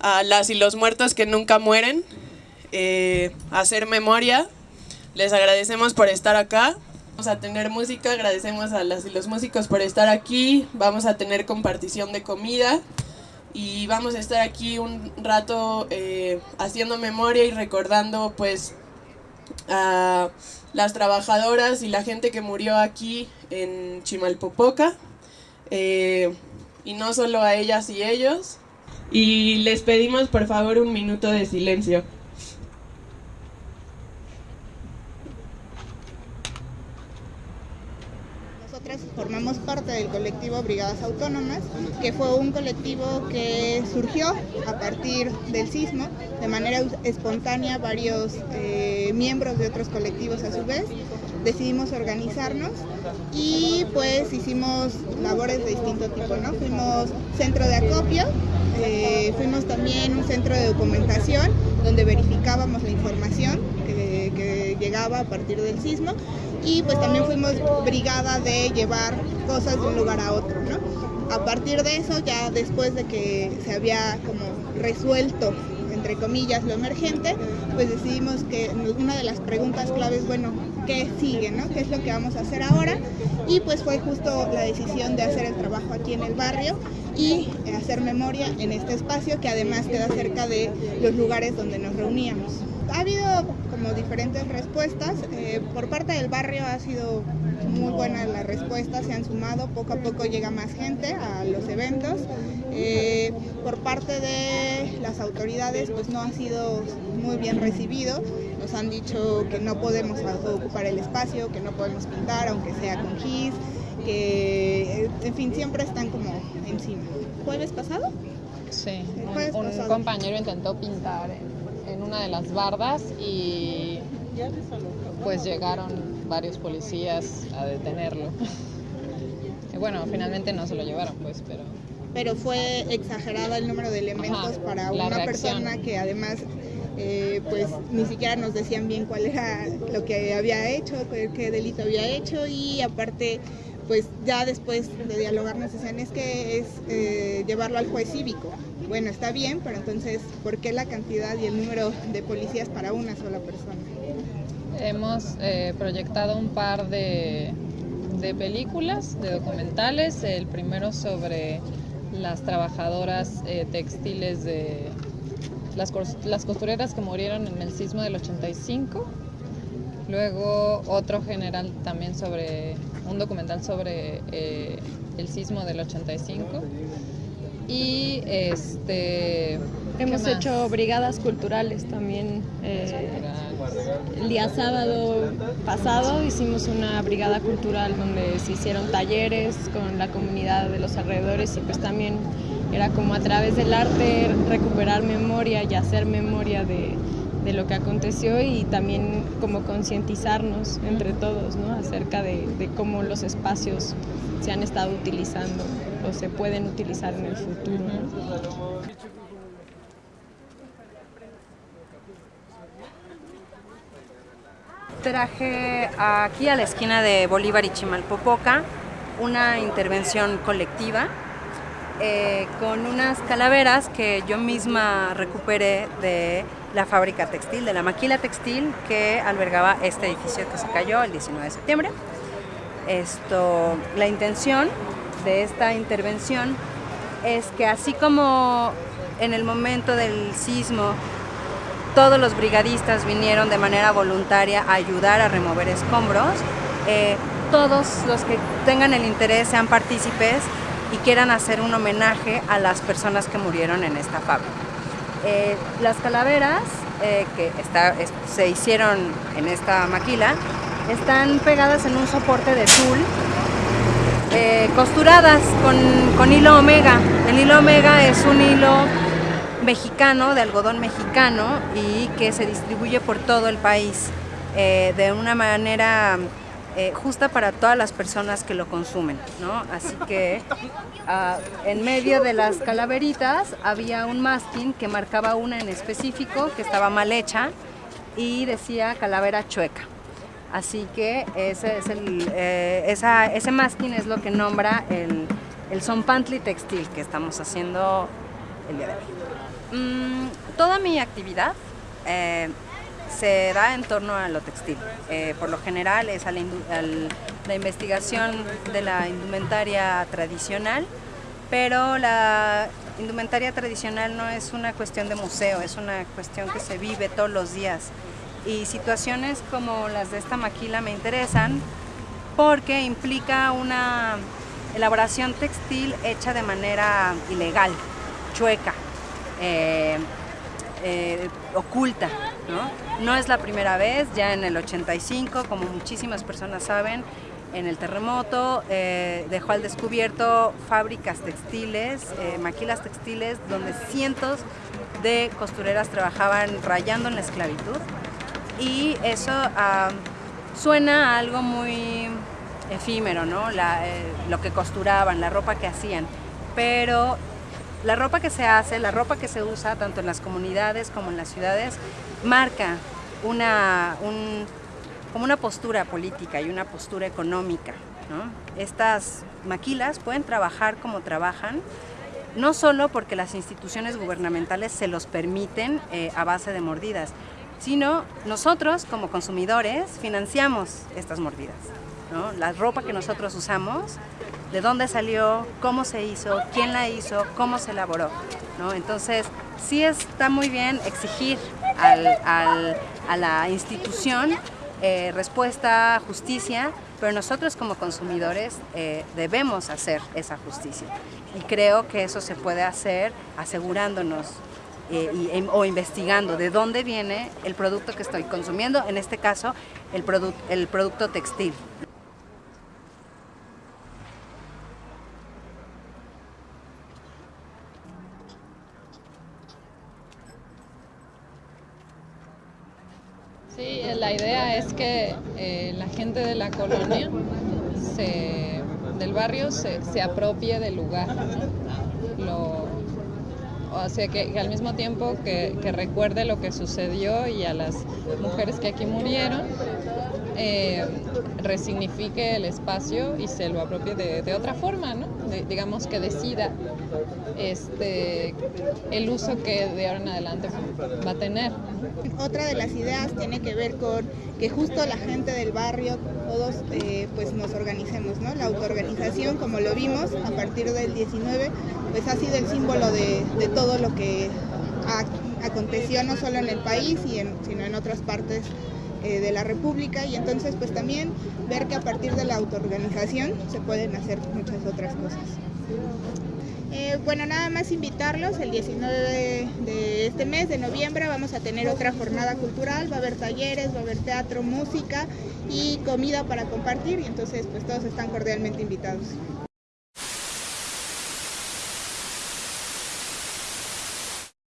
a las y los muertos que nunca mueren, eh, hacer memoria. Les agradecemos por estar acá. Vamos a tener música, agradecemos a las y los músicos por estar aquí. Vamos a tener compartición de comida y vamos a estar aquí un rato eh, haciendo memoria y recordando pues a las trabajadoras y la gente que murió aquí en Chimalpopoca. Eh, y no solo a ellas y ellos. Y les pedimos por favor un minuto de silencio. Nosotras formamos parte del colectivo Brigadas Autónomas, que fue un colectivo que surgió a partir del sismo, de manera espontánea varios eh, miembros de otros colectivos a su vez decidimos organizarnos y pues hicimos labores de distinto tipo, ¿no? Fuimos centro de acopio, eh, fuimos también un centro de documentación donde verificábamos la información que, que llegaba a partir del sismo y pues también fuimos brigada de llevar cosas de un lugar a otro, ¿no? A partir de eso, ya después de que se había como resuelto entre comillas, lo emergente, pues decidimos que una de las preguntas claves, bueno, ¿qué sigue? ¿no? ¿Qué es lo que vamos a hacer ahora? Y pues fue justo la decisión de hacer el trabajo aquí en el barrio y hacer memoria en este espacio que además queda cerca de los lugares donde nos reuníamos. Ha habido como diferentes respuestas, eh, por parte del barrio ha sido muy buena la respuesta, se han sumado, poco a poco llega más gente a los eventos. Eh, por parte de las autoridades pues no ha sido muy bien recibido, nos han dicho que no podemos ocupar el espacio, que no podemos pintar aunque sea con gis, que en fin siempre están como encima. ¿Jueves pasado? Sí, un, un compañero intentó pintar en, en una de las bardas y pues llegaron varios policías a detenerlo. y bueno, finalmente no se lo llevaron, pues, pero... Pero fue exagerado el número de elementos para una persona que además eh, pues ni siquiera nos decían bien cuál era lo que había hecho, qué delito había hecho y aparte pues ya después de dialogar nos decían es que es eh, llevarlo al juez cívico. Bueno, está bien, pero entonces, ¿por qué la cantidad y el número de policías para una sola persona? hemos eh, proyectado un par de, películas, de documentales. El primero sobre las trabajadoras eh, textiles de las, las, costureras que murieron en el sismo del 85. Luego otro general también sobre un documental sobre eh, el sismo del 85. Y este hemos hecho brigadas culturales también. Eh, el día sábado pasado hicimos una brigada cultural donde se hicieron talleres con la comunidad de los alrededores y pues también era como a través del arte recuperar memoria y hacer memoria de, de lo que aconteció y también como concientizarnos entre todos ¿no? acerca de, de, cómo los espacios se han estado utilizando o se pueden utilizar en el futuro. ¿no? Traje aquí a la esquina de Bolívar y Chimalpopoca una intervención colectiva eh, con unas calaveras que yo misma recuperé de la fábrica textil, de la maquila textil que albergaba este edificio que se cayó el 19 de septiembre. Esto, la intención de esta intervención es que así como en el momento del sismo todos los brigadistas vinieron de manera voluntaria a ayudar a remover escombros. Eh, todos los que tengan el interés sean partícipes y quieran hacer un homenaje a las personas que murieron en esta fábrica. Eh, las calaveras eh, que está, se hicieron en esta maquila están pegadas en un soporte de tul eh, costuradas con, con hilo omega. El hilo omega es un hilo mexicano, de algodón mexicano y que se distribuye por todo el país de una manera eh, justa para todas las personas que lo consumen, ¿no? Así que uh, en medio de las calaveritas había un masking que marcaba una en específico que estaba mal hecha y decía calavera chueca. Así que ese, es el, eh, ese masking es lo que nombra el, el son pantli textil que estamos haciendo el día de hoy. Mm, toda mi actividad eh, se da en torno a lo textil. Eh, por lo general es a la, la, investigación de la indumentaria tradicional, pero la indumentaria tradicional no es una cuestión de museo, es una cuestión que se vive todos los días. Y situaciones como las de esta maquila me interesan porque implica una elaboración textil hecha de manera ilegal, chueca, eh, eh, oculta. ¿no? no es la primera vez, ya en el 85, como muchísimas personas saben, en el terremoto eh, dejó al descubierto fábricas textiles, maquilas textiles, donde cientos de costureras trabajaban rayando en la esclavitud. Y eso suena a algo muy efímero, ¿no? lo que costuraban, la ropa que hacían. Pero la ropa que se hace, la ropa que se usa tanto en las comunidades como en las ciudades, marca una, como una postura política y una postura económica. Estas maquilas pueden trabajar como trabajan, no solo porque las instituciones gubernamentales se los permiten eh, a base de mordidas, sino nosotros como consumidores financiamos estas mordidas. La ropa que nosotros usamos de dónde salió, cómo se hizo, quién la hizo, cómo se elaboró. ¿no? Entonces, sí está muy bien exigir a la institución eh, respuesta, justicia, pero nosotros como consumidores eh, debemos hacer esa justicia. Y creo que eso se puede hacer asegurándonos eh, o investigando de dónde viene el producto que estoy consumiendo, en este caso el, el producto textil. Sí, la idea es que eh, la gente de la colonia, del barrio, se, apropie del lugar. o sea, que, al mismo tiempo que, recuerde lo que sucedió y a las mujeres que aquí murieron, eh, resignifique el espacio y se lo apropie de, otra forma, ¿no? digamos que decida este, el uso que de ahora en adelante va a tener. Otra de las ideas tiene que ver con que justo la gente del barrio, todos eh, pues nos organicemos, ¿no? La autoorganización, como lo vimos a partir del 19, pues ha sido el símbolo de, todo lo que aconteció no solo en el país, sino en otras partes eh, de la República y entonces pues también ver que a partir de la autoorganización se pueden hacer muchas otras cosas. Eh, bueno, nada más invitarlos, el 19 de, este mes, de noviembre, vamos a tener otra jornada cultural, va a haber talleres, va a haber teatro, música y comida para compartir y entonces pues todos están cordialmente invitados.